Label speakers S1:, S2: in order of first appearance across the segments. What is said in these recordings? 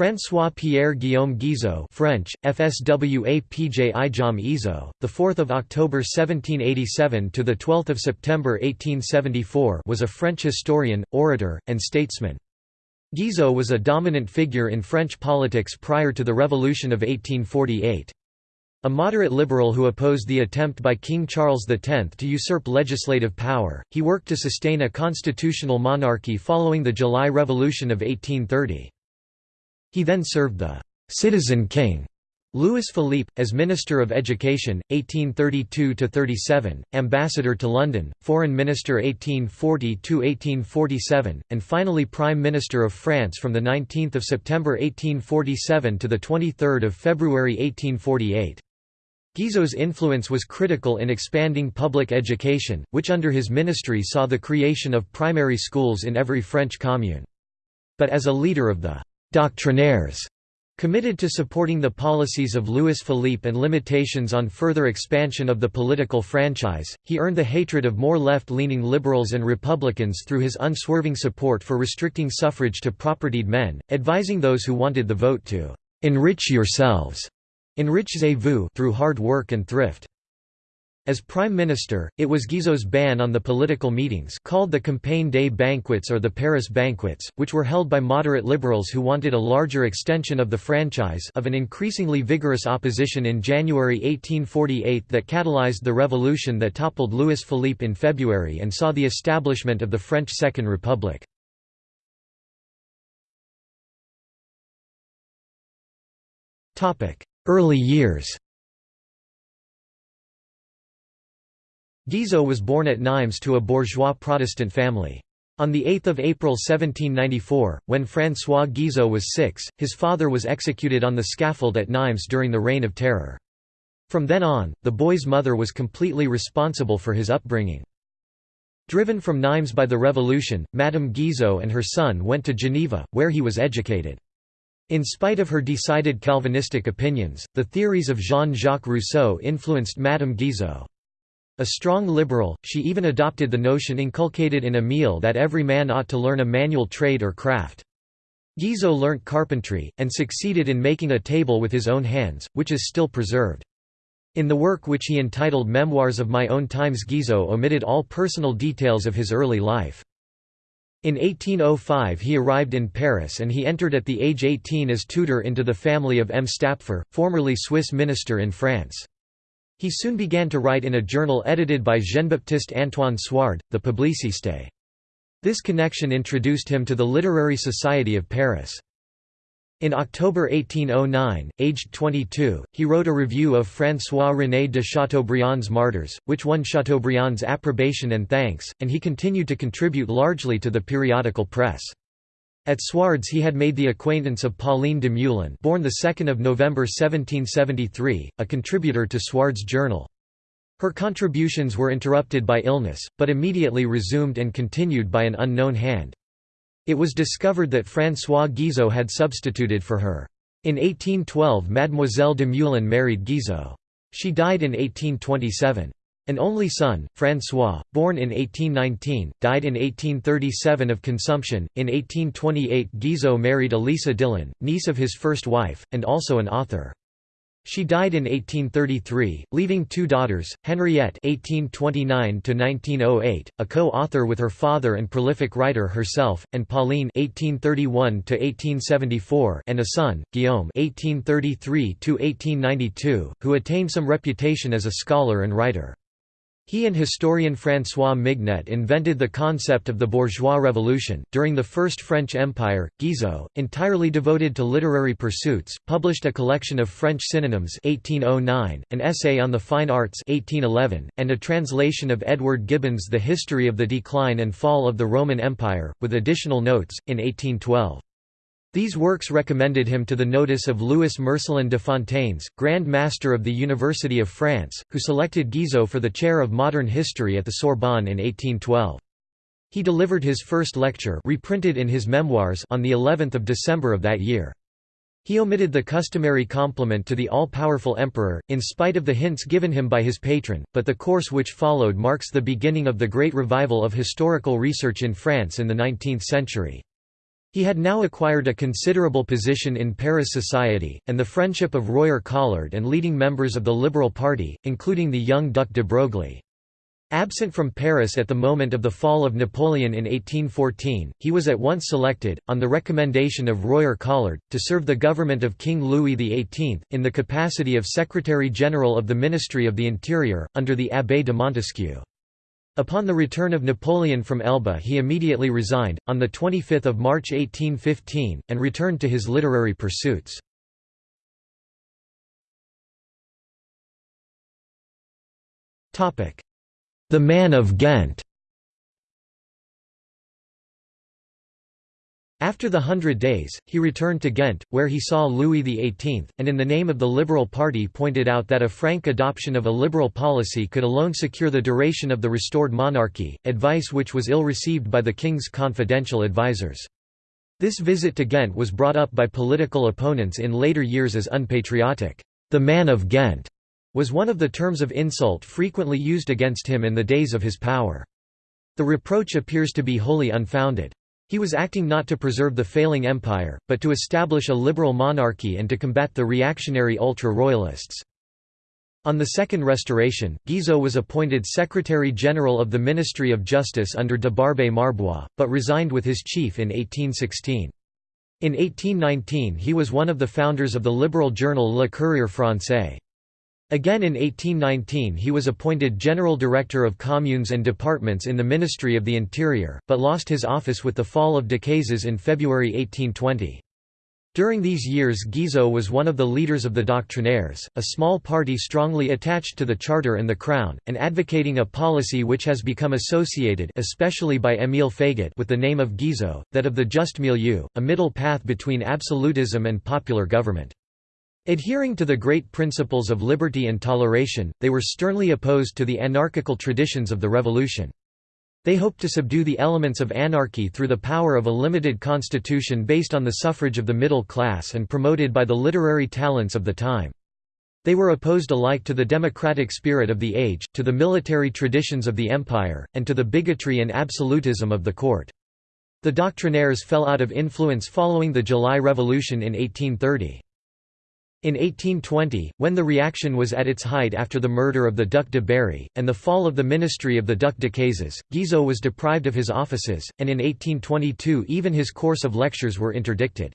S1: François Pierre Guillaume Guizot French, FSWA PJ Izo, the 4th of October 1787 to the 12th of September 1874 was a French historian, orator, and statesman. Guizot was a dominant figure in French politics prior to the Revolution of 1848. A moderate liberal who opposed the attempt by King Charles X to usurp legislative power, he worked to sustain a constitutional monarchy following the July Revolution of 1830. He then served the «citizen king» Louis Philippe, as Minister of Education, 1832–37, Ambassador to London, Foreign Minister 1840–1847, and finally Prime Minister of France from 19 September 1847 to 23 February 1848. Guizot's influence was critical in expanding public education, which under his ministry saw the creation of primary schools in every French commune. But as a leader of the «doctrinaires» Committed to supporting the policies of Louis Philippe and limitations on further expansion of the political franchise, he earned the hatred of more left-leaning liberals and Republicans through his unswerving support for restricting suffrage to propertied men, advising those who wanted the vote to "'enrich yourselves' enrichez-vous through hard work and thrift. As Prime Minister, it was Guizot's ban on the political meetings called the Campagne des Banquets or the Paris Banquets, which were held by moderate liberals who wanted a larger extension of the franchise of an increasingly vigorous opposition in January 1848 that catalyzed the revolution that toppled Louis Philippe in February and saw the establishment of the French Second Republic. Early years Guizot was born at Nimes to a bourgeois Protestant family. On 8 April 1794, when François Guizot was six, his father was executed on the scaffold at Nimes during the Reign of Terror. From then on, the boy's mother was completely responsible for his upbringing. Driven from Nimes by the Revolution, Madame Guizot and her son went to Geneva, where he was educated. In spite of her decided Calvinistic opinions, the theories of Jean-Jacques Rousseau influenced Madame Guizot. A strong liberal, she even adopted the notion inculcated in Emile that every man ought to learn a manual trade or craft. Guizot learnt carpentry, and succeeded in making a table with his own hands, which is still preserved. In the work which he entitled Memoirs of My Own Times Guizot omitted all personal details of his early life. In 1805 he arrived in Paris and he entered at the age 18 as tutor into the family of M. Stapfer, formerly Swiss minister in France. He soon began to write in a journal edited by Jean-Baptiste Antoine Suard, the Publiciste. This connection introduced him to the Literary Society of Paris. In October 1809, aged 22, he wrote a review of François-René de Chateaubriand's Martyrs, which won Chateaubriand's approbation and thanks, and he continued to contribute largely to the periodical press. At Suard's he had made the acquaintance of Pauline de Meulan born 2 November 1773, a contributor to Suard's journal. Her contributions were interrupted by illness, but immediately resumed and continued by an unknown hand. It was discovered that François Guizot had substituted for her. In 1812 Mademoiselle de Meulan married Guizot. She died in 1827. An only son, François, born in 1819, died in 1837 of consumption. In 1828, Guizot married Elisa Dillon, niece of his first wife, and also an author. She died in 1833, leaving two daughters, Henriette (1829–1908), a co-author with her father and prolific writer herself, and Pauline (1831–1874), and a son, Guillaume (1833–1892), who attained some reputation as a scholar and writer. He and historian François Mignet invented the concept of the bourgeois revolution. During the First French Empire, Guizot, entirely devoted to literary pursuits, published a collection of French synonyms 1809, an essay on the fine arts 1811, and a translation of Edward Gibbon's The History of the Decline and Fall of the Roman Empire, with additional notes, in 1812. These works recommended him to the notice of Louis Marcellin de Fontanes, Grand Master of the University of France, who selected Guizot for the chair of modern history at the Sorbonne in 1812. He delivered his first lecture reprinted in his memoirs on the 11th of December of that year. He omitted the customary compliment to the all-powerful emperor, in spite of the hints given him by his patron, but the course which followed marks the beginning of the great revival of historical research in France in the 19th century. He had now acquired a considerable position in Paris society, and the friendship of Royer Collard and leading members of the Liberal Party, including the young Duc de Broglie. Absent from Paris at the moment of the fall of Napoleon in 1814, he was at once selected, on the recommendation of Royer Collard, to serve the government of King Louis XVIII, in the capacity of Secretary-General of the Ministry of the Interior, under the Abbé de Montesquiou. Upon the return of Napoleon from Elba he immediately resigned, on 25 March 1815, and returned to his literary pursuits. The Man of Ghent After the Hundred Days, he returned to Ghent, where he saw Louis XVIII, and in the name of the Liberal Party pointed out that a frank adoption of a liberal policy could alone secure the duration of the restored monarchy, advice which was ill received by the king's confidential advisers. This visit to Ghent was brought up by political opponents in later years as unpatriotic. The man of Ghent was one of the terms of insult frequently used against him in the days of his power. The reproach appears to be wholly unfounded. He was acting not to preserve the failing empire, but to establish a liberal monarchy and to combat the reactionary ultra-royalists. On the Second Restoration, Guizot was appointed Secretary-General of the Ministry of Justice under de Barbé-Marbois, but resigned with his chief in 1816. In 1819 he was one of the founders of the liberal journal Le Courrier français. Again in 1819 he was appointed General Director of Communes and Departments in the Ministry of the Interior, but lost his office with the fall of Decazes in February 1820. During these years Guizot was one of the leaders of the Doctrinaires, a small party strongly attached to the Charter and the Crown, and advocating a policy which has become associated especially by Émile Faguet with the name of Guizot, that of the just milieu, a middle path between absolutism and popular government. Adhering to the great principles of liberty and toleration, they were sternly opposed to the anarchical traditions of the revolution. They hoped to subdue the elements of anarchy through the power of a limited constitution based on the suffrage of the middle class and promoted by the literary talents of the time. They were opposed alike to the democratic spirit of the age, to the military traditions of the empire, and to the bigotry and absolutism of the court. The doctrinaires fell out of influence following the July Revolution in 1830. In 1820, when the reaction was at its height after the murder of the Duc de Berry, and the fall of the ministry of the Duc de Decazes, Guizot was deprived of his offices, and in 1822 even his course of lectures were interdicted.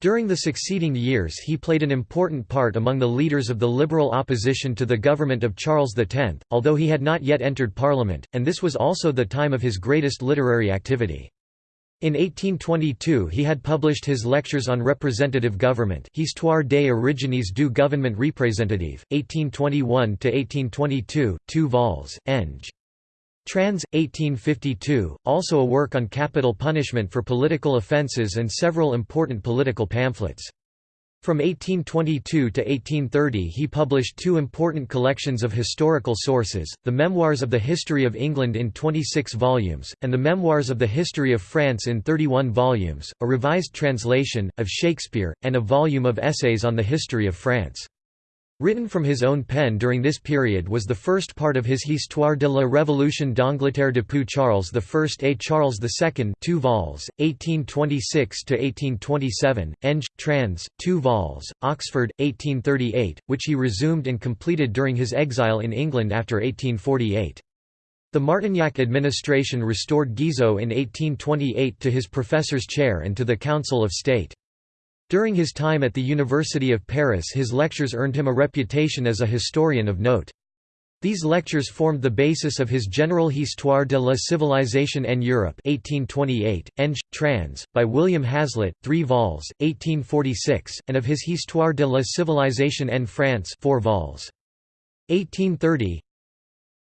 S1: During the succeeding years he played an important part among the leaders of the liberal opposition to the government of Charles X, although he had not yet entered parliament, and this was also the time of his greatest literary activity. In 1822 he had published his lectures on representative government Histoire des origines du gouvernement représentatif, 1821–1822, 2 vols, Eng. Trans. 1852, also a work on capital punishment for political offences and several important political pamphlets. From 1822 to 1830 he published two important collections of historical sources, the Memoirs of the History of England in 26 volumes, and the Memoirs of the History of France in 31 volumes, a revised translation, of Shakespeare, and a volume of essays on the history of France. Written from his own pen during this period was the first part of his Histoire de la Révolution d'Angleterre depuis Charles I et Charles II 2 vols, 1826–1827, Eng. trans. 2 vols, Oxford, 1838, which he resumed and completed during his exile in England after 1848. The Martignac administration restored Guizot in 1828 to his professor's chair and to the Council of State. During his time at the University of Paris his lectures earned him a reputation as a historian of note. These lectures formed the basis of his General Histoire de la Civilisation en Europe 1828, Eng. trans. by William Hazlitt, 3 vols, 1846, and of his Histoire de la Civilisation en France 4 vols. 1830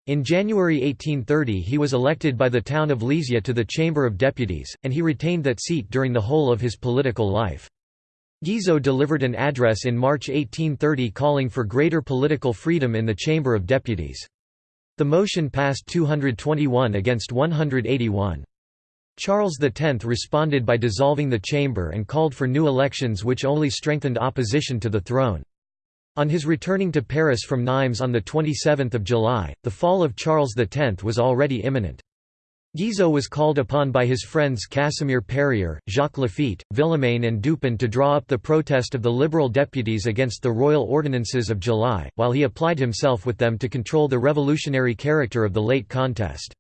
S1: In January 1830 he was elected by the town of Lisieux to the Chamber of Deputies, and he retained that seat during the whole of his political life. Guizot delivered an address in March 1830 calling for greater political freedom in the Chamber of Deputies. The motion passed 221 against 181. Charles X responded by dissolving the chamber and called for new elections which only strengthened opposition to the throne. On his returning to Paris from Nimes on 27 July, the fall of Charles X was already imminent. Guizot was called upon by his friends Casimir Perier, Jacques Laffitte, Villemain and Dupin to draw up the protest of the liberal deputies against the royal ordinances of July, while he applied himself with them to control the revolutionary character of the late contest.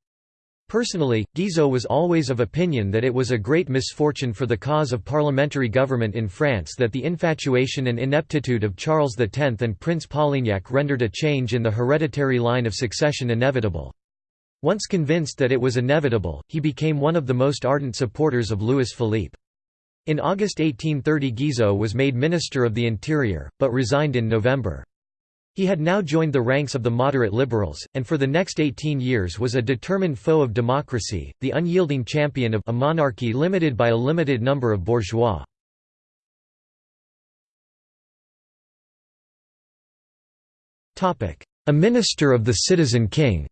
S1: Personally, Guizot was always of opinion that it was a great misfortune for the cause of parliamentary government in France that the infatuation and ineptitude of Charles X and Prince Polignac rendered a change in the hereditary line of succession inevitable. Once convinced that it was inevitable, he became one of the most ardent supporters of Louis Philippe. In August 1830 Guizot was made Minister of the Interior, but resigned in November. He had now joined the ranks of the moderate liberals, and for the next 18 years was a determined foe of democracy, the unyielding champion of a monarchy limited by a limited number of bourgeois. A minister of the citizen king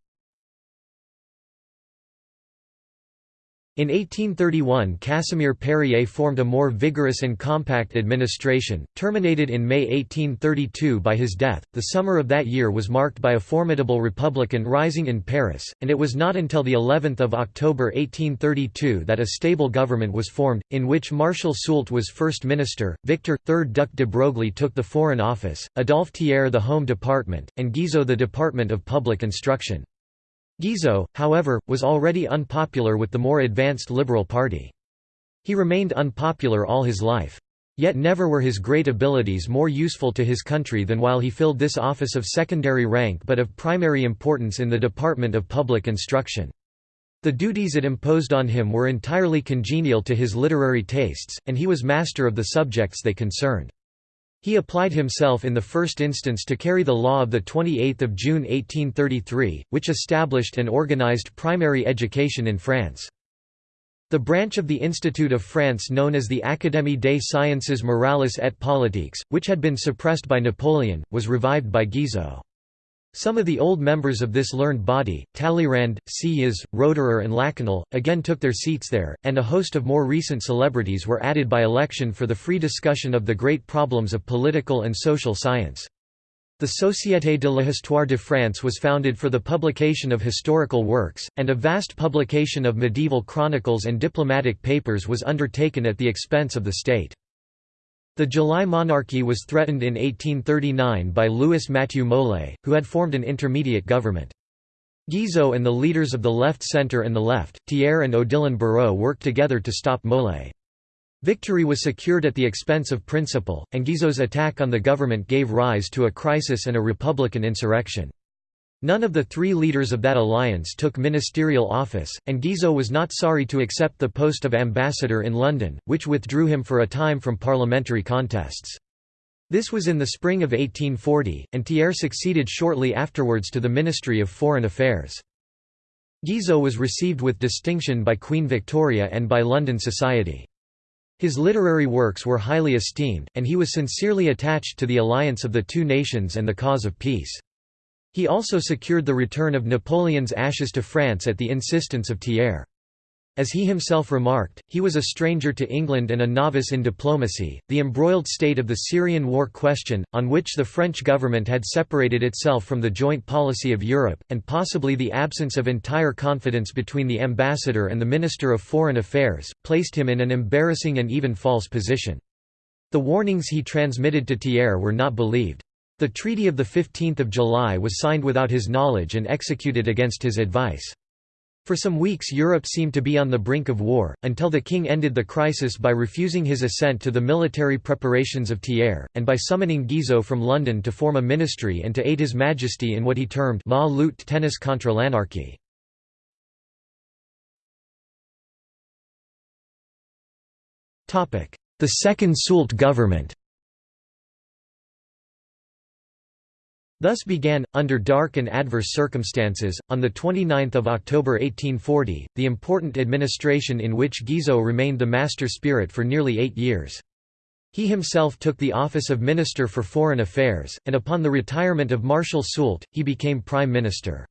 S1: In 1831 Casimir Perier formed a more vigorous and compact administration, terminated in May 1832 by his death. The summer of that year was marked by a formidable republican rising in Paris, and it was not until the 11th of October 1832 that a stable government was formed, in which Marshal Soult was first minister, Victor, 3rd Duc de Broglie took the Foreign Office, Adolphe Thiers the Home Department, and Guizot the Department of Public Instruction. Guizot, however, was already unpopular with the more advanced Liberal Party. He remained unpopular all his life. Yet never were his great abilities more useful to his country than while he filled this office of secondary rank but of primary importance in the Department of Public Instruction. The duties it imposed on him were entirely congenial to his literary tastes, and he was master of the subjects they concerned. He applied himself in the first instance to carry the law of 28 June 1833, which established and organized primary education in France. The branch of the Institute of France known as the Académie des sciences morales et politiques, which had been suppressed by Napoleon, was revived by Guizot. Some of the old members of this learned body, Talleyrand, Sieyès, Roederer and Lakanal, again took their seats there, and a host of more recent celebrities were added by election for the free discussion of the great problems of political and social science. The Société de l'Histoire de France was founded for the publication of historical works, and a vast publication of medieval chronicles and diplomatic papers was undertaken at the expense of the state. The July monarchy was threatened in 1839 by Louis Mathieu Molé, who had formed an intermediate government. Guizot and the leaders of the left centre and the left, Thiers and Odilon Barrot worked together to stop Molé. Victory was secured at the expense of principle, and Guizot's attack on the government gave rise to a crisis and a republican insurrection. None of the three leaders of that alliance took ministerial office, and Guizot was not sorry to accept the post of ambassador in London, which withdrew him for a time from parliamentary contests. This was in the spring of 1840, and Thiers succeeded shortly afterwards to the Ministry of Foreign Affairs. Guizot was received with distinction by Queen Victoria and by London society. His literary works were highly esteemed, and he was sincerely attached to the alliance of the two nations and the cause of peace. He also secured the return of Napoleon's ashes to France at the insistence of Thiers. As he himself remarked, he was a stranger to England and a novice in diplomacy. The embroiled state of the Syrian war question, on which the French government had separated itself from the joint policy of Europe, and possibly the absence of entire confidence between the ambassador and the Minister of Foreign Affairs, placed him in an embarrassing and even false position. The warnings he transmitted to Thiers were not believed. The Treaty of 15 July was signed without his knowledge and executed against his advice. For some weeks Europe seemed to be on the brink of war, until the king ended the crisis by refusing his assent to the military preparations of Thiers, and by summoning Guizot from London to form a ministry and to aid His Majesty in what he termed «la lutte tennis contre l'anarchie». The Second Soult government Thus began, under dark and adverse circumstances, on 29 October 1840, the important administration in which Guizot remained the master spirit for nearly eight years. He himself took the office of Minister for Foreign Affairs, and upon the retirement of Marshal Soult, he became Prime Minister.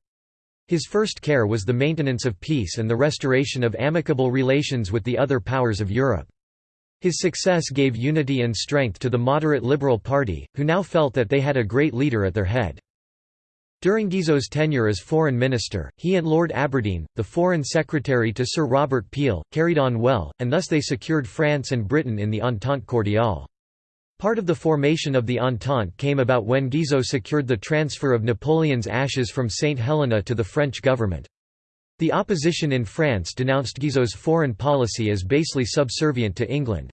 S1: His first care was the maintenance of peace and the restoration of amicable relations with the other powers of Europe. His success gave unity and strength to the moderate Liberal Party, who now felt that they had a great leader at their head. During Guizot's tenure as foreign minister, he and Lord Aberdeen, the foreign secretary to Sir Robert Peel, carried on well, and thus they secured France and Britain in the Entente cordiale. Part of the formation of the Entente came about when Guizot secured the transfer of Napoleon's ashes from St. Helena to the French government. The opposition in France denounced Guizot's foreign policy as basely subservient to England.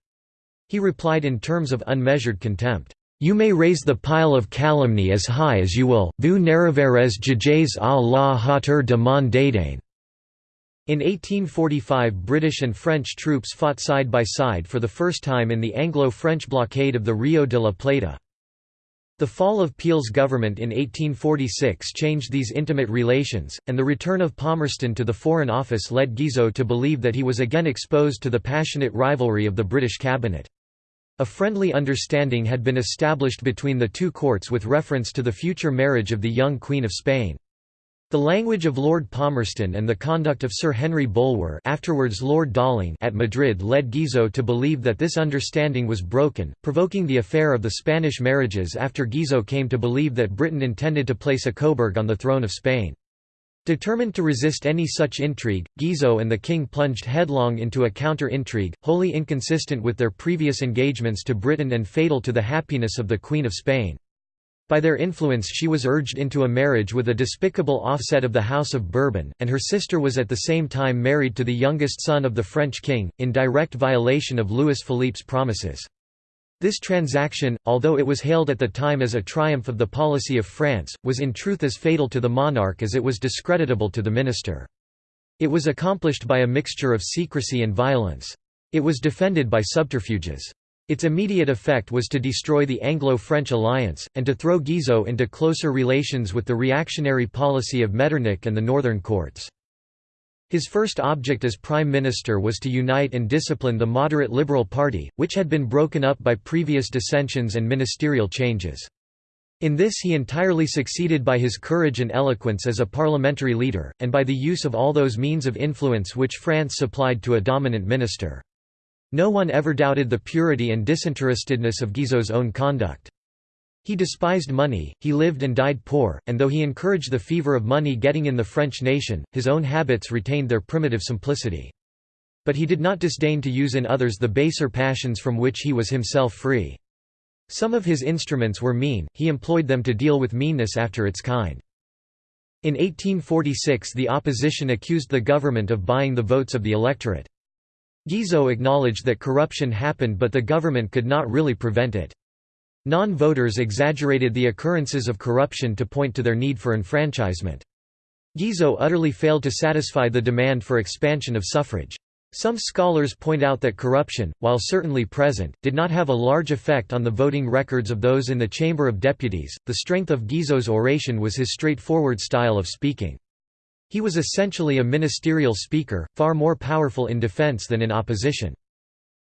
S1: He replied in terms of unmeasured contempt. You may raise the pile of calumny as high as you will, vous n'arriverez jamais à la hauteur de mon dédain. In 1845 British and French troops fought side by side for the first time in the Anglo-French blockade of the Rio de la Plata. The fall of Peel's government in 1846 changed these intimate relations, and the return of Palmerston to the Foreign Office led Guizot to believe that he was again exposed to the passionate rivalry of the British cabinet. A friendly understanding had been established between the two courts with reference to the future marriage of the young Queen of Spain. The language of Lord Palmerston and the conduct of Sir Henry Bulwer afterwards Lord Dalling at Madrid led Guizot to believe that this understanding was broken, provoking the affair of the Spanish marriages after Guizot came to believe that Britain intended to place a Coburg on the throne of Spain. Determined to resist any such intrigue, Guizot and the king plunged headlong into a counter-intrigue, wholly inconsistent with their previous engagements to Britain and fatal to the happiness of the Queen of Spain. By their influence she was urged into a marriage with a despicable offset of the House of Bourbon, and her sister was at the same time married to the youngest son of the French king, in direct violation of Louis Philippe's promises. This transaction, although it was hailed at the time as a triumph of the policy of France, was in truth as fatal to the monarch as it was discreditable to the minister. It was accomplished by a mixture of secrecy and violence. It was defended by subterfuges. Its immediate effect was to destroy the Anglo-French alliance, and to throw Guizot into closer relations with the reactionary policy of Metternich and the northern courts. His first object as prime minister was to unite and discipline the moderate Liberal Party, which had been broken up by previous dissensions and ministerial changes. In this he entirely succeeded by his courage and eloquence as a parliamentary leader, and by the use of all those means of influence which France supplied to a dominant minister. No one ever doubted the purity and disinterestedness of Guizot's own conduct. He despised money, he lived and died poor, and though he encouraged the fever of money getting in the French nation, his own habits retained their primitive simplicity. But he did not disdain to use in others the baser passions from which he was himself free. Some of his instruments were mean, he employed them to deal with meanness after its kind. In 1846 the opposition accused the government of buying the votes of the electorate. Guizot acknowledged that corruption happened but the government could not really prevent it. Non-voters exaggerated the occurrences of corruption to point to their need for enfranchisement. Guizot utterly failed to satisfy the demand for expansion of suffrage. Some scholars point out that corruption, while certainly present, did not have a large effect on the voting records of those in the Chamber of Deputies. The strength of Guizot's oration was his straightforward style of speaking. He was essentially a ministerial speaker, far more powerful in defense than in opposition.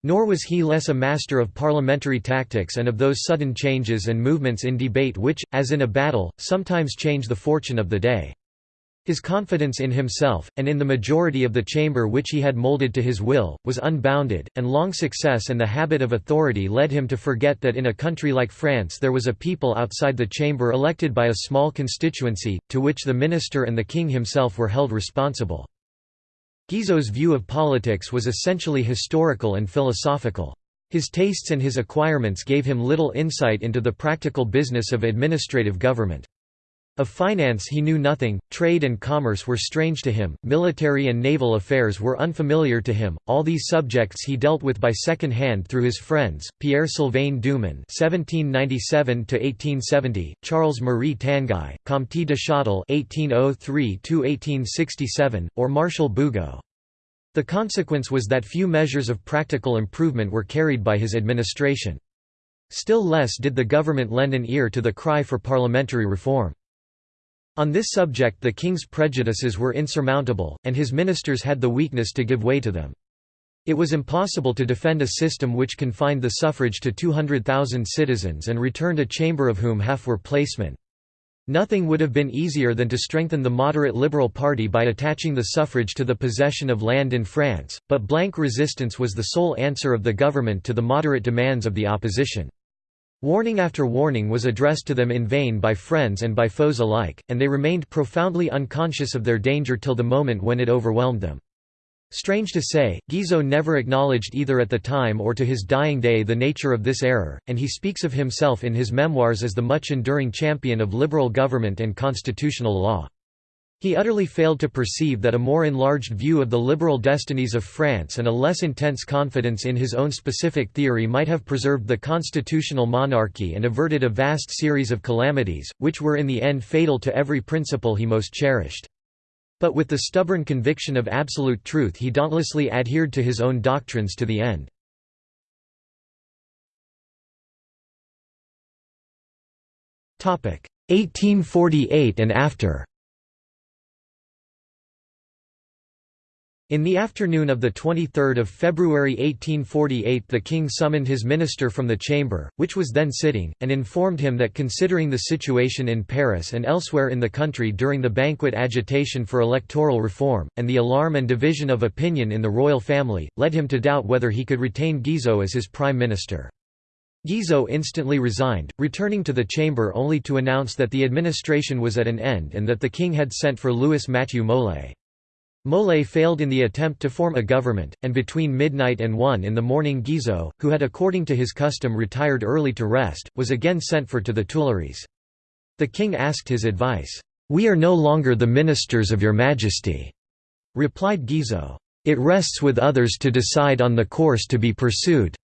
S1: Nor was he less a master of parliamentary tactics and of those sudden changes and movements in debate which, as in a battle, sometimes change the fortune of the day. His confidence in himself, and in the majority of the chamber which he had moulded to his will, was unbounded, and long success and the habit of authority led him to forget that in a country like France there was a people outside the chamber elected by a small constituency, to which the minister and the king himself were held responsible. Guizot's view of politics was essentially historical and philosophical. His tastes and his acquirements gave him little insight into the practical business of administrative government. Of finance he knew nothing, trade and commerce were strange to him, military and naval affairs were unfamiliar to him, all these subjects he dealt with by second hand through his friends, Pierre-Sylvain Dumon (1797–1870), Charles-Marie Tanguy, Comte de Châtel (1803–1867), or Marshal Bugeaud. The consequence was that few measures of practical improvement were carried by his administration. Still less did the government lend an ear to the cry for parliamentary reform. On this subject the king's prejudices were insurmountable, and his ministers had the weakness to give way to them. It was impossible to defend a system which confined the suffrage to 200,000 citizens and returned a chamber of whom half were placemen. Nothing would have been easier than to strengthen the moderate Liberal Party by attaching the suffrage to the possession of land in France, but blank resistance was the sole answer of the government to the moderate demands of the opposition. Warning after warning was addressed to them in vain by friends and by foes alike, and they remained profoundly unconscious of their danger till the moment when it overwhelmed them. Strange to say, Guizot never acknowledged either at the time or to his dying day the nature of this error, and he speaks of himself in his memoirs as the much enduring champion of liberal government and constitutional law. He utterly failed to perceive that a more enlarged view of the liberal destinies of France and a less intense confidence in his own specific theory might have preserved the constitutional monarchy and averted a vast series of calamities, which were in the end fatal to every principle he most cherished. But with the stubborn conviction of absolute truth he dauntlessly adhered to his own doctrines to the end. Topic 1848 and after In the afternoon of 23 February 1848 the king summoned his minister from the chamber, which was then sitting, and informed him that considering the situation in Paris and elsewhere in the country during the banquet agitation for electoral reform, and the alarm and division of opinion in the royal family, led him to doubt whether he could retain Guizot as his prime minister. Guizot instantly resigned, returning to the chamber only to announce that the administration was at an end and that the king had sent for Louis Mathieu Molé. Molé failed in the attempt to form a government, and between midnight and 1 in the morning Guizot, who had according to his custom retired early to rest, was again sent for to the Tuileries. The king asked his advice. "'We are no longer the ministers of your majesty,' replied Guizot. "'It rests with others to decide on the course to be pursued.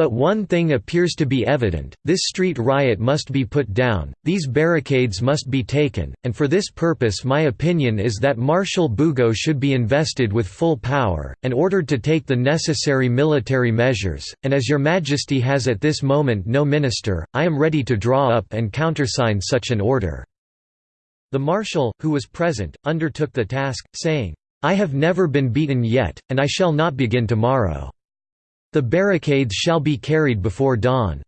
S1: But one thing appears to be evident, this street riot must be put down, these barricades must be taken, and for this purpose my opinion is that Marshal Bugeaud should be invested with full power, and ordered to take the necessary military measures, and as your majesty has at this moment no minister, I am ready to draw up and countersign such an order." The marshal, who was present, undertook the task, saying, I have never been beaten yet, and I shall not begin tomorrow. The barricades shall be carried before dawn."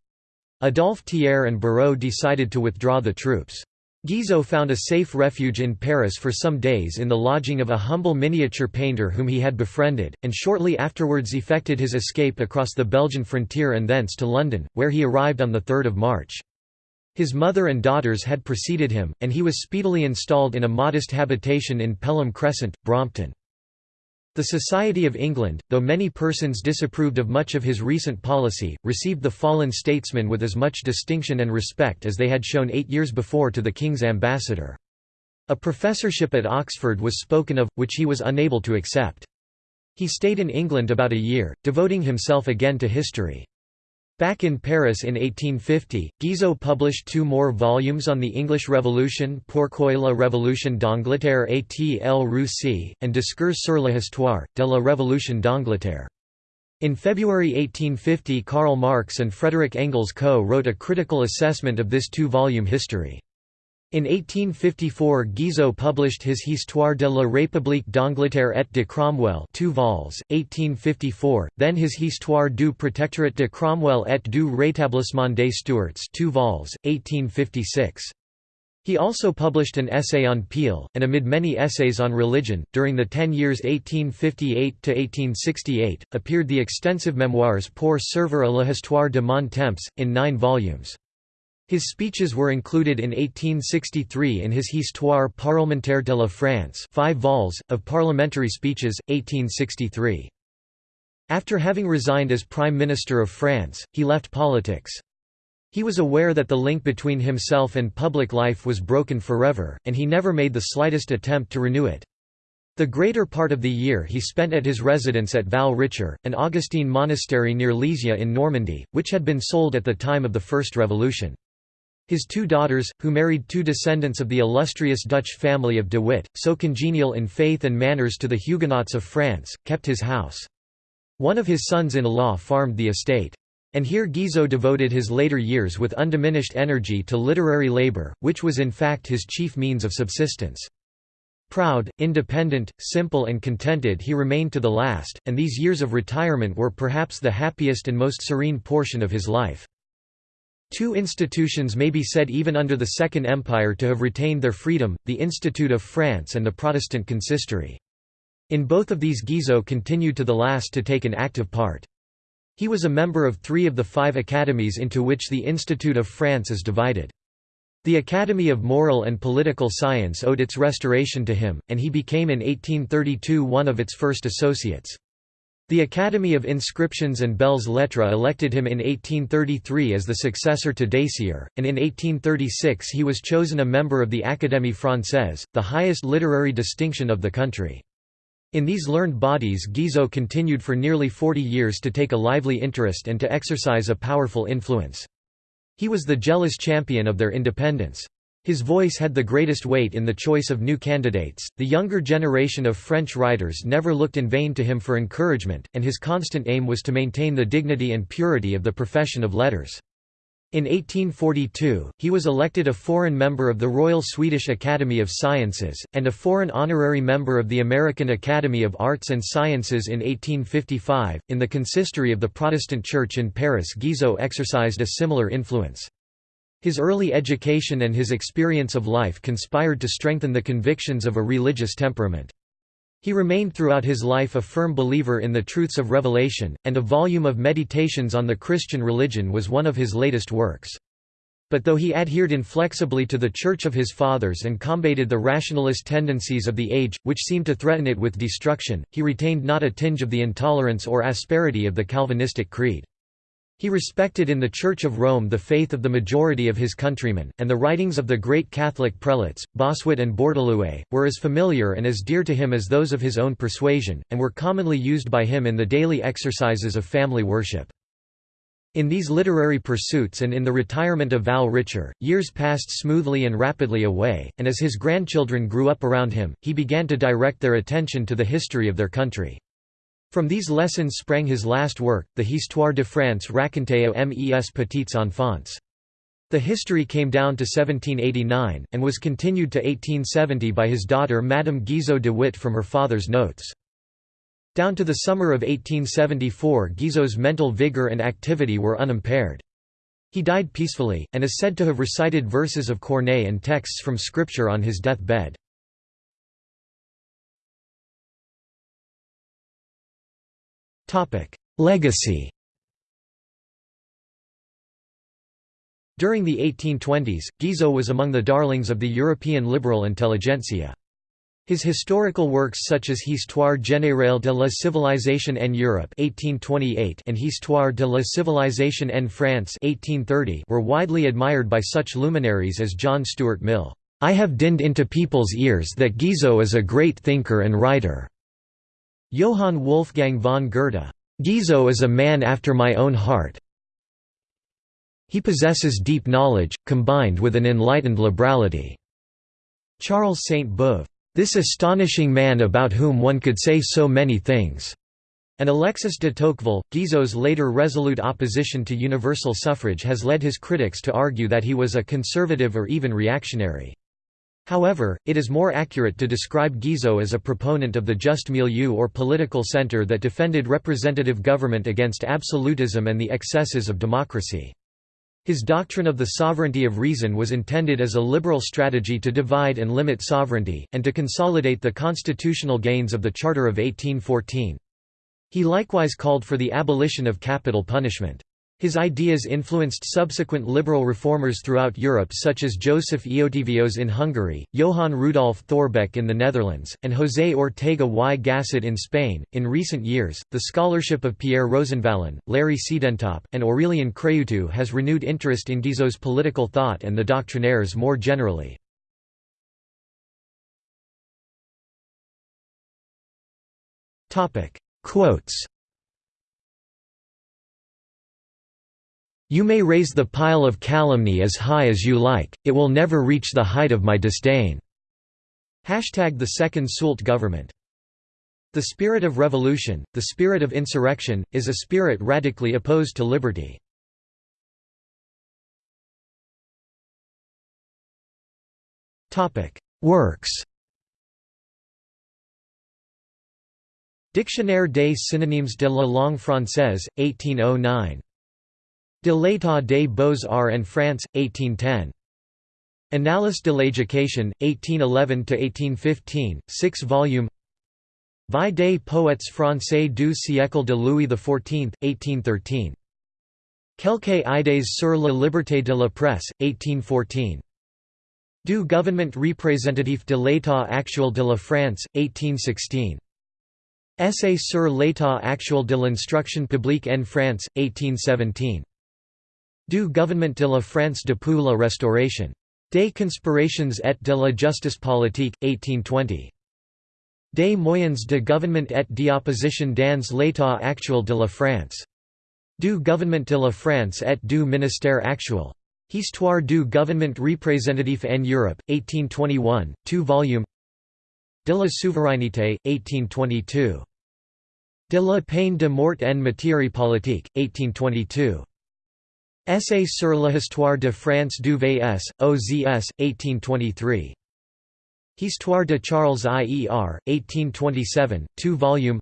S1: Adolphe Thiers and Barrot decided to withdraw the troops. Guizot found a safe refuge in Paris for some days in the lodging of a humble miniature painter whom he had befriended, and shortly afterwards effected his escape across the Belgian frontier and thence to London, where he arrived on 3 March. His mother and daughters had preceded him, and he was speedily installed in a modest habitation in Pelham Crescent, Brompton. The Society of England, though many persons disapproved of much of his recent policy, received the fallen statesman with as much distinction and respect as they had shown eight years before to the king's ambassador. A professorship at Oxford was spoken of, which he was unable to accept. He stayed in England about a year, devoting himself again to history. Back in Paris in 1850, Guizot published two more volumes on the English Revolution Pourquoi la Révolution d'Angleterre a-t-elle réussi, and Discours sur l'histoire, de la Révolution d'Angleterre. In February 1850 Karl Marx and Frederick Engels co-wrote a critical assessment of this two-volume history. In 1854 Guizot published his Histoire de la République d'Angleterre et de Cromwell 2 vols, 1854, then his Histoire du Protectorat de Cromwell et du Rétablissement des Stuarts 2 vols, 1856. He also published an essay on Peel, and amid many essays on religion, during the ten years 1858–1868, appeared the extensive memoirs Pour servir à la histoire de mon temps, in nine volumes. His speeches were included in 1863 in his Histoire parlementaire de la France 5 vols, of parliamentary speeches, 1863. After having resigned as Prime Minister of France, he left politics. He was aware that the link between himself and public life was broken forever, and he never made the slightest attempt to renew it. The greater part of the year he spent at his residence at Val Richer, an Augustine monastery near Lisieux in Normandy, which had been sold at the time of the First Revolution. His two daughters, who married two descendants of the illustrious Dutch family of de Witt, so congenial in faith and manners to the Huguenots of France, kept his house. One of his sons-in-law farmed the estate. And here Guizot devoted his later years with undiminished energy to literary labor, which was in fact his chief means of subsistence. Proud, independent, simple and contented he remained to the last, and these years of retirement were perhaps the happiest and most serene portion of his life. Two institutions may be said even under the Second Empire to have retained their freedom, the Institute of France and the Protestant Consistory. In both of these Guizot continued to the last to take an active part. He was a member of three of the five academies into which the Institute of France is divided. The Academy of Moral and Political Science owed its restoration to him, and he became in 1832 one of its first associates. The Academy of Inscriptions and Belles Lettres elected him in 1833 as the successor to Dacier, and in 1836 he was chosen a member of the Académie Française, the highest literary distinction of the country. In these learned bodies Guizot continued for nearly 40 years to take a lively interest and to exercise a powerful influence. He was the jealous champion of their independence. His voice had the greatest weight in the choice of new candidates. The younger generation of French writers never looked in vain to him for encouragement, and his constant aim was to maintain the dignity and purity of the profession of letters. In 1842, he was elected a foreign member of the Royal Swedish Academy of Sciences, and a foreign honorary member of the American Academy of Arts and Sciences in 1855. In the consistory of the Protestant Church in Paris, Guizot exercised a similar influence. His early education and his experience of life conspired to strengthen the convictions of a religious temperament. He remained throughout his life a firm believer in the truths of revelation, and a volume of Meditations on the Christian religion was one of his latest works. But though he adhered inflexibly to the Church of his fathers and combated the rationalist tendencies of the age, which seemed to threaten it with destruction, he retained not a tinge of the intolerance or asperity of the Calvinistic creed. He respected in the Church of Rome the faith of the majority of his countrymen, and the writings of the great Catholic prelates, Bossuet and Bourdaloue, were as familiar and as dear to him as those of his own persuasion, and were commonly used by him in the daily exercises of family worship. In these literary pursuits and in the retirement of Val Richer, years passed smoothly and rapidly away, and as his grandchildren grew up around him, he began to direct their attention to the history of their country. From these lessons sprang his last work, the Histoire de France racontée aux mes petites enfants. The history came down to 1789, and was continued to 1870 by his daughter Madame Guizot de Witt from her father's notes. Down to the summer of 1874 Guizot's mental vigour and activity were unimpaired. He died peacefully, and is said to have recited verses of Corneille and texts from scripture on his death bed. Legacy During the 1820s, Guizot was among the darlings of the European liberal intelligentsia. His historical works such as Histoire générale de la civilisation en Europe 1828 and Histoire de la civilisation en France 1830 were widely admired by such luminaries as John Stuart Mill. I have dinned into people's ears that Guizot is a great thinker and writer. Johann Wolfgang von Goethe, "'Guizot is a man after my own heart he possesses deep knowledge, combined with an enlightened liberality." Charles Sainte-Beuve, "'This astonishing man about whom one could say so many things." And Alexis de Tocqueville, Guizot's later resolute opposition to universal suffrage has led his critics to argue that he was a conservative or even reactionary. However, it is more accurate to describe Guizot as a proponent of the just milieu or political center that defended representative government against absolutism and the excesses of democracy. His doctrine of the sovereignty of reason was intended as a liberal strategy to divide and limit sovereignty, and to consolidate the constitutional gains of the Charter of 1814. He likewise called for the abolition of capital punishment. His ideas influenced subsequent liberal reformers throughout Europe such as Joseph Eötvös in Hungary, Johann Rudolf Thorbecke in the Netherlands, and José Ortega y Gasset in Spain. In recent years, the scholarship of Pierre Rosanvallon, Larry Siedentop, and Aurelian Craiutu has renewed interest in Guizot's political thought and the doctrinaires more generally. Quotes You may raise the pile of calumny as high as you like, it will never reach the height of my disdain." Hashtag the Second Soult government. The spirit of revolution, the spirit of insurrection, is a spirit radically opposed to liberty. Works Dictionnaire des synonymes de la langue française, 1809 De l'état des beaux-arts en France, 1810. Annales de l'éducation, 1811–1815, 6 volume Vie des poètes français du siècle de Louis XIV, 1813. Quelques idées sur la liberté de la presse, 1814. Du gouvernement représentatif de l'état actuel de la France, 1816. Essai sur l'état actuel de l'instruction publique en France, 1817. Du gouvernement de la France depuis la Restauration. Des conspirations et de la justice politique, 1820. Des moyens de gouvernement et d'opposition dans l'état actuel de la France. Du gouvernement de la France et du ministère actuel. Histoire du gouvernement représentatif en Europe, 1821, 2 volumes De la souveraineté, 1822. De la peine de mort en matière politique, 1822. Essai sur l'histoire de France du VS, OZS, 1823. Histoire de Charles IER, 1827, 2 volumes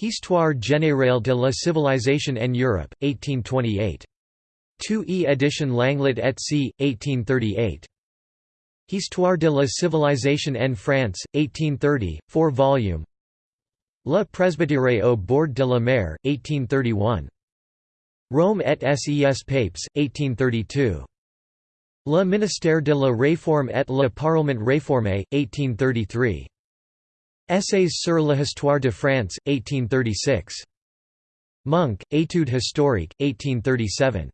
S1: Histoire générale de la civilisation en Europe, 1828. 2e edition Langlet et C., 1838. Histoire de la civilisation en France, 1830, 4 volumes Le Presbytère au bord de la mer, 1831. Rome et ses papes, 1832. Le ministère de la Réforme et le Parlement réformé, 1833. Essais sur l'histoire de France, 1836. Monk, Études historiques, 1837.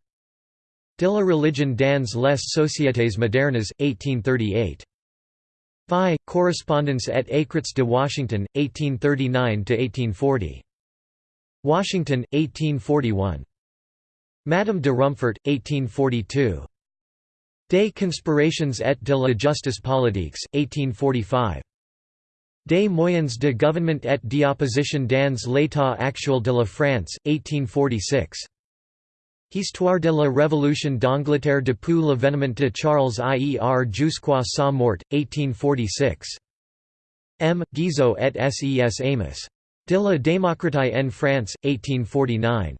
S1: De la religion dans les sociétés modernes, 1838. Phi, Correspondence et Écrits de Washington, 1839–1840. Washington, 1841. Madame de Rumford, 1842. Des conspirations et de la justice politique, 1845. Des moyens de gouvernement et d'opposition dans l'état actuel de la France, 1846. Histoire de la Révolution d'Angleterre depuis l'avènement de Charles Ier jusqu'à sa mort, 1846. M. Guizot et Ses Amos. De la démocratie en France, 1849.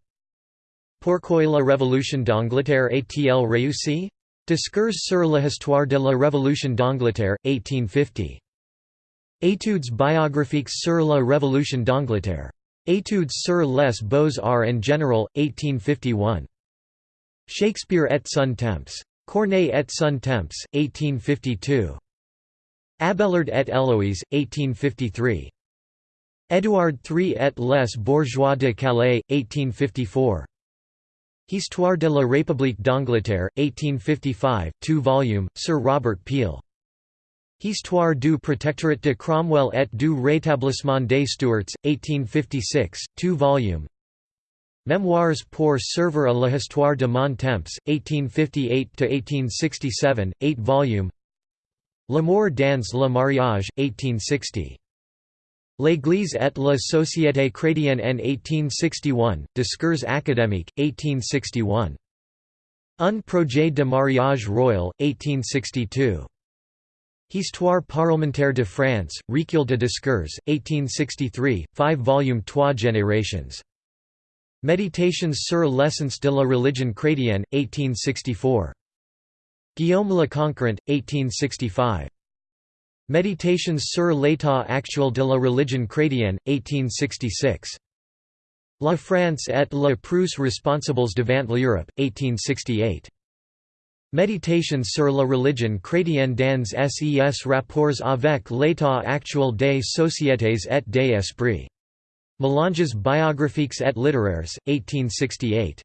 S1: Pourquoi la Révolution d'Angleterre réussie? Discours sur l'histoire de la Révolution d'Angleterre, 1850. Études biographiques sur la Révolution d'Angleterre. Études sur les beaux-arts en général, 1851. Shakespeare et son temps. Corneille et son temps, 1852. Abelard et Héloïse, 1853. Édouard III et les bourgeois de Calais, 1854. Histoire de la République d'Angleterre, 1855, 2 volume, Sir Robert Peel. Histoire du Protectorat de Cromwell et du Rétablissement des Stuarts, 1856, 2 volume. Mémoires pour servir à l'histoire de mon temps, 1858–1867, 8 volumes L'amour dans le mariage, 1860. L'Église et la société chrétienne en 1861, Discours académique, 1861. Un projet de mariage royal, 1862. Histoire parlementaire de France, Recueil de discours, 1863, 5 volumes 3 générations. Méditations sur l'essence de la religion chrétienne, 1864. Guillaume le Conquérant, 1865. Méditations sur l'état actuel de la religion chrétienne, 1866. La France et la Prusse responsables devant l'Europe, 1868. Méditations sur la religion chrétienne dans ses rapports avec l'état actuel des sociétés et des esprits. Mélanges biographiques et littéraires, 1868.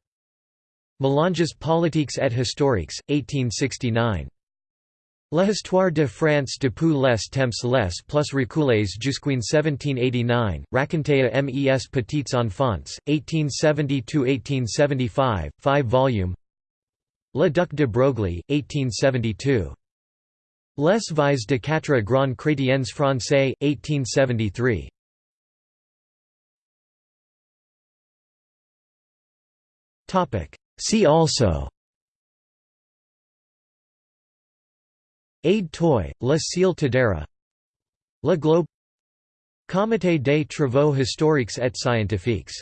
S1: Mélanges politiques et historiques, 1869. L'histoire de France depuis les temps les plus reculés jusqu'en 1789, racontée à mes petits enfants, 1870–1875, 5 volumes Le Duc de Broglie, 1872. Les vies de quatre grands chrétiens français, 1873. See also Aide-toi, Le Ciel t'aidera Le Globe Comité des travaux historiques et scientifiques